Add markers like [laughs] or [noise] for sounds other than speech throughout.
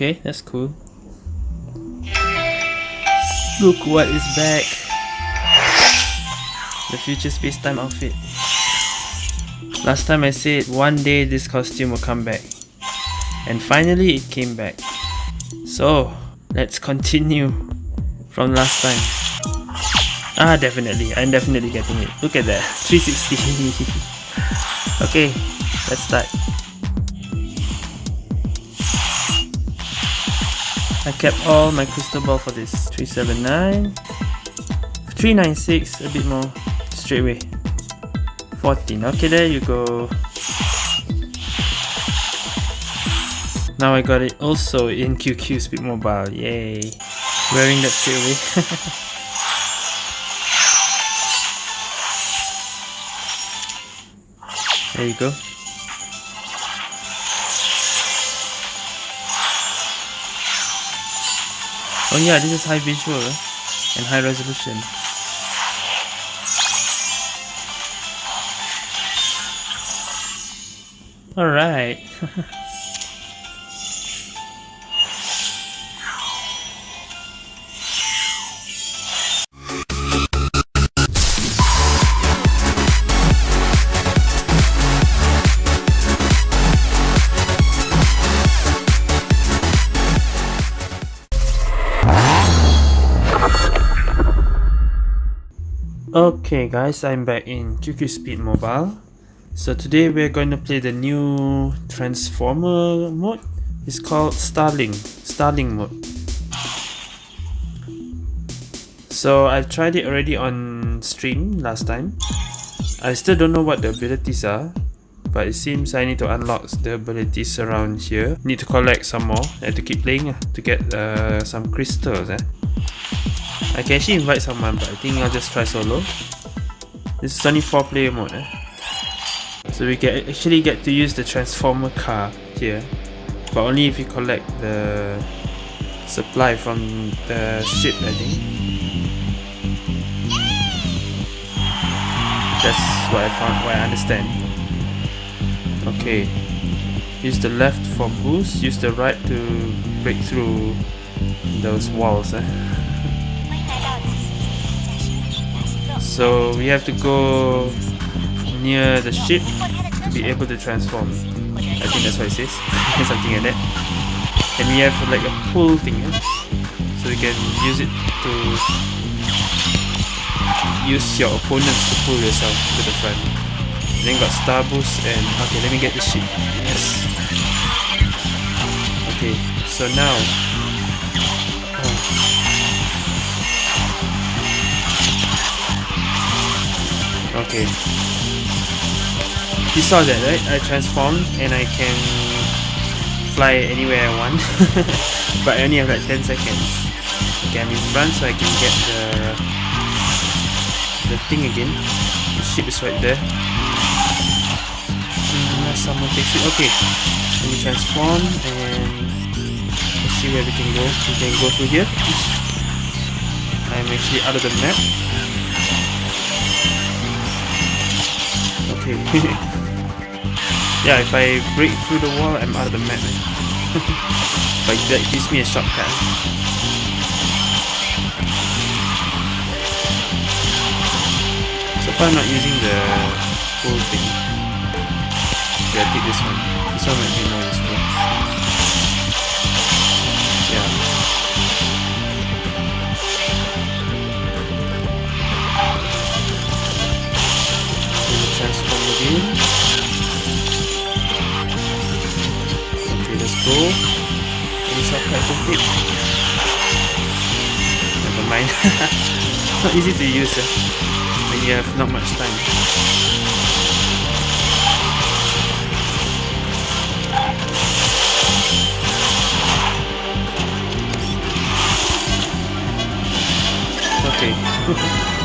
Okay, that's cool. Look what is back. The future space-time outfit. Last time I said one day this costume will come back. And finally it came back. So, let's continue from last time. Ah, definitely. I'm definitely getting it. Look at that. [laughs] 360. [laughs] okay, let's start. I kept all my crystal ball for this. 379. 396, a bit more straight away. 14. Okay, there you go. Now I got it also in QQ Speed Mobile. Yay. Wearing that straight away. [laughs] there you go. Oh yeah, this is high visual and high resolution. Alright. [laughs] Okay guys, I'm back in QQ Speed Mobile. So today we're going to play the new Transformer mode. It's called Starling, Starling mode. So I've tried it already on stream last time. I still don't know what the abilities are. But it seems I need to unlock the abilities around here. Need to collect some more. Have to keep playing uh, to get uh, some crystals. Eh? I can actually invite someone but I think I'll just try solo. This is only 4 player mode eh? So we can actually get to use the transformer car here but only if you collect the supply from the ship I think. That's what I found, what I understand. Okay. Use the left for boost, use the right to break through those walls eh? So we have to go near the ship to be able to transform. I think that's what it says. [laughs] Something like that. And we have like a pull thing. Eh? So we can use it to use your opponents to pull yourself to the front. And then got star boost and okay let me get the ship. Yes. Okay, so now Okay. You saw that, right? I transformed and I can fly anywhere I want. [laughs] but I only have like 10 seconds. Okay, I'm in front so I can get the the thing again. The ship is right there. Mm, Unless someone takes it. Okay. Let me transform and let's see where we can go. We can go through here. I'm actually out of the map. Okay. [laughs] yeah, if I break through the wall, I'm out of the map. [laughs] but that gives me a shortcut. So far I'm not using the full thing. Yeah, take this one. This one might be more useful. I? Never mind. [laughs] it's not easy to use uh, when you have not much time. Okay. [laughs]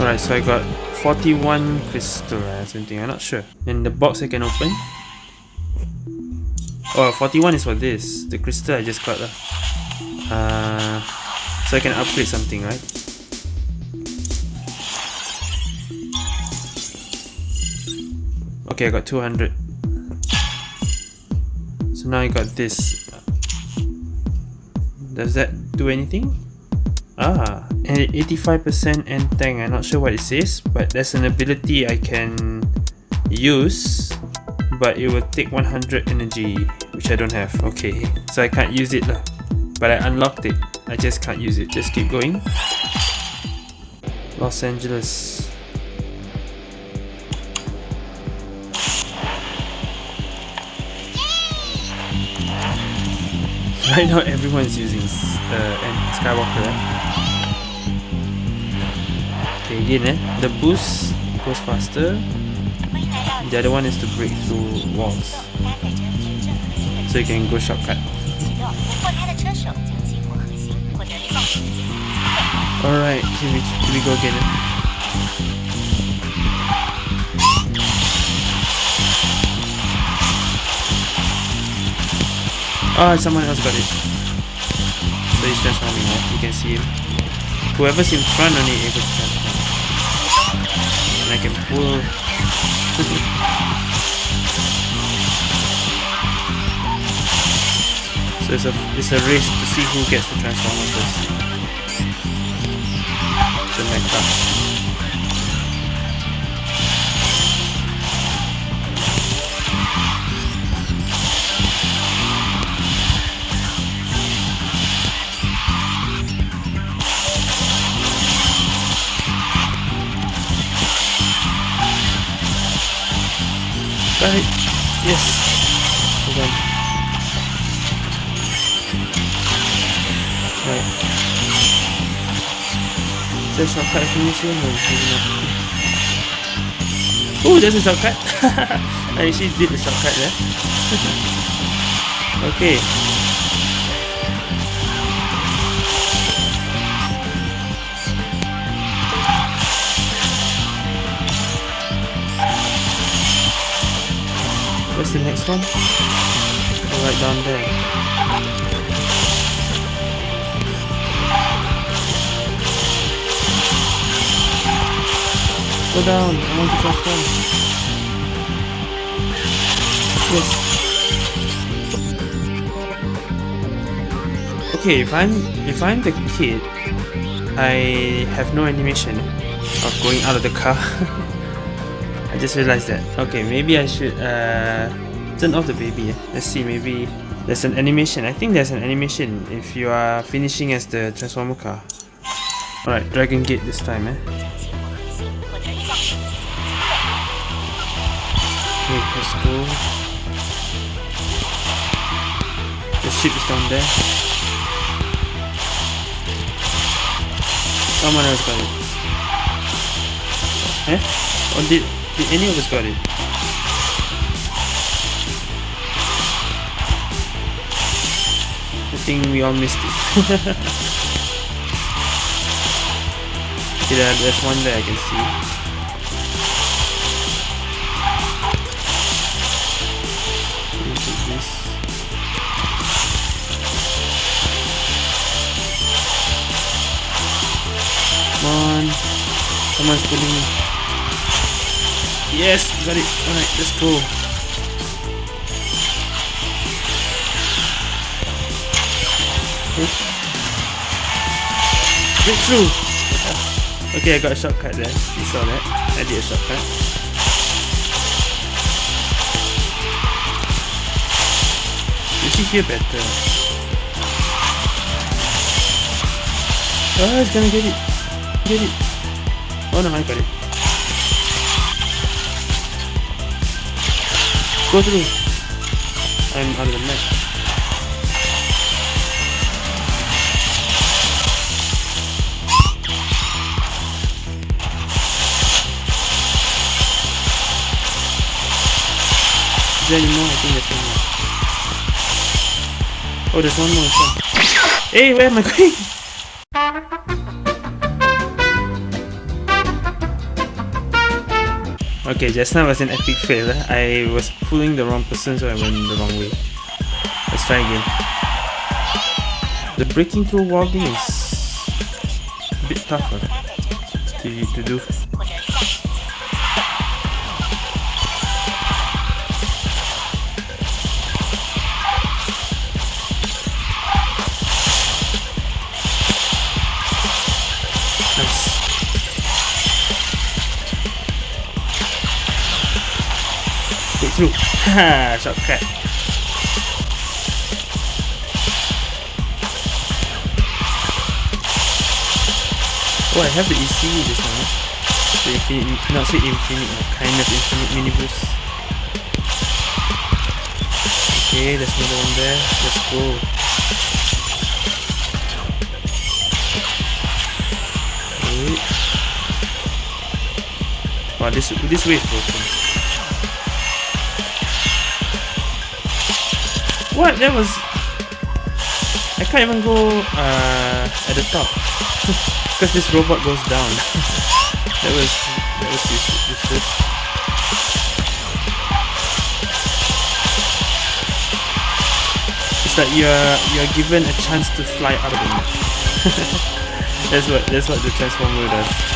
Alright, so I got 41 crystal or something, I'm not sure. And the box I can open. Oh, 41 is for this. The crystal I just got. Uh, so I can upgrade something, right? Okay, I got 200. So now I got this. Does that do anything? Ah, 85% end tank. I'm not sure what it says, but there's an ability I can use, but it will take 100 energy, which I don't have. Okay, so I can't use it lah. But I unlocked it. I just can't use it. Just keep going. Los Angeles. [laughs] Right now everyone's using uh, Skywalker. Eh? Okay, again, eh? the boost goes faster. The other one is to break through walls. So you can go shortcut. Alright, here we, here we go again. Eh? Oh, someone else got it. So he's transforming, yeah? You can see him. Whoever's in front only able to transform. Pull... [laughs] so it's a, it's a race to see who gets to transform first. The mecha. Yes. Hold on. Right. Is there a shortcut I can use here? No, maybe not. Oh, there's a shortcut. [laughs] I actually did the shortcut there. [laughs] okay. Where's the next one? Oh, right down there. Go down, I want to transform. Yes. Okay, if I'm if I'm the kid, I have no animation of going out of the car. [laughs] Just realized that. Okay, maybe I should uh, turn off the baby. Let's see, maybe there's an animation. I think there's an animation if you are finishing as the Transformer car. Alright, Dragon Gate this time. Eh? Okay, let's go. The ship is down there. Someone else got it. Eh? Or did did any of us got it? I think we all missed it. [laughs] yeah, there's one there I can see. Come on. Someone's pulling me. Yes, got it. Alright, let's go. Breakthrough! Okay, I got a shortcut there. You saw that? I did a shortcut. You should hear better. Oh, it's gonna get it. Get it. Oh no, I got it. Go through. I'm out of the map. Is there any more? I think there's one more. Oh, there's one more. Hey, where am I going? Okay, just now was an epic fail. I was pulling the wrong person so I went the wrong way. Let's try again. The breaking through wall thing is a bit tougher to, to do. Through. [laughs] Ah, Shortcut. Oh, I have the EC this one. The infinite, not say infinite, kind of infinite boost. Okay, there's another one there. Let's go. Wait. Wow, this this way is broken. What? That was. I can't even go uh, at the top [laughs] because this robot goes down. [laughs] that was that was useless. It's like you're you're given a chance to fly out of the map. [laughs] that's what that's what the transformer does.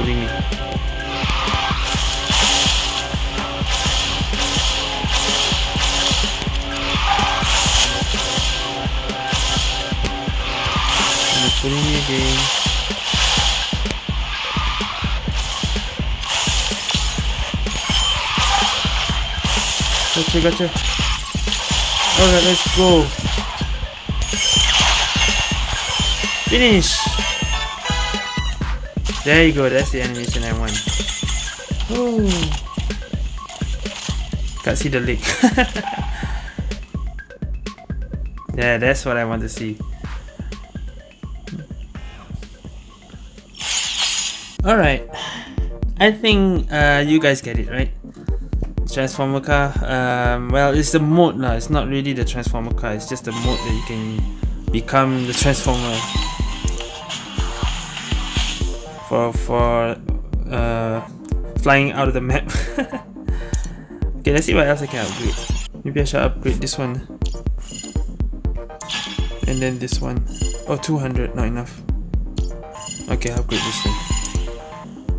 Pulling me. Someone's pulling me again. Gotcha, gotcha. Alright, let's go. Finish! There you go, that's the animation I want. Oh. Can't see the lake. [laughs] yeah, that's what I want to see. Alright. I think uh, you guys get it, right? transformer car um, well it's the mode now. it's not really the transformer car it's just the mode that you can become the transformer for for uh, flying out of the map [laughs] okay let's see what else I can upgrade maybe I should upgrade this one and then this one oh 200 not enough okay upgrade this one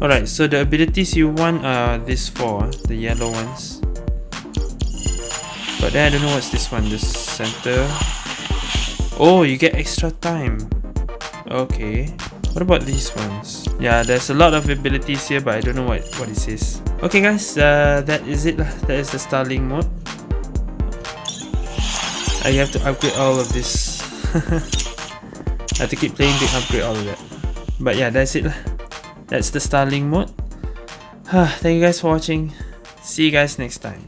Alright, so the abilities you want are these four, the yellow ones. But then I don't know what's this one, the center. Oh, you get extra time. Okay. What about these ones? Yeah, there's a lot of abilities here, but I don't know what, what it says. Okay guys, uh, that is it. That is the Starling mode. I have to upgrade all of this. [laughs] I have to keep playing to upgrade all of that. But yeah, that's it. That's the Starling mode. [sighs] Thank you guys for watching. See you guys next time.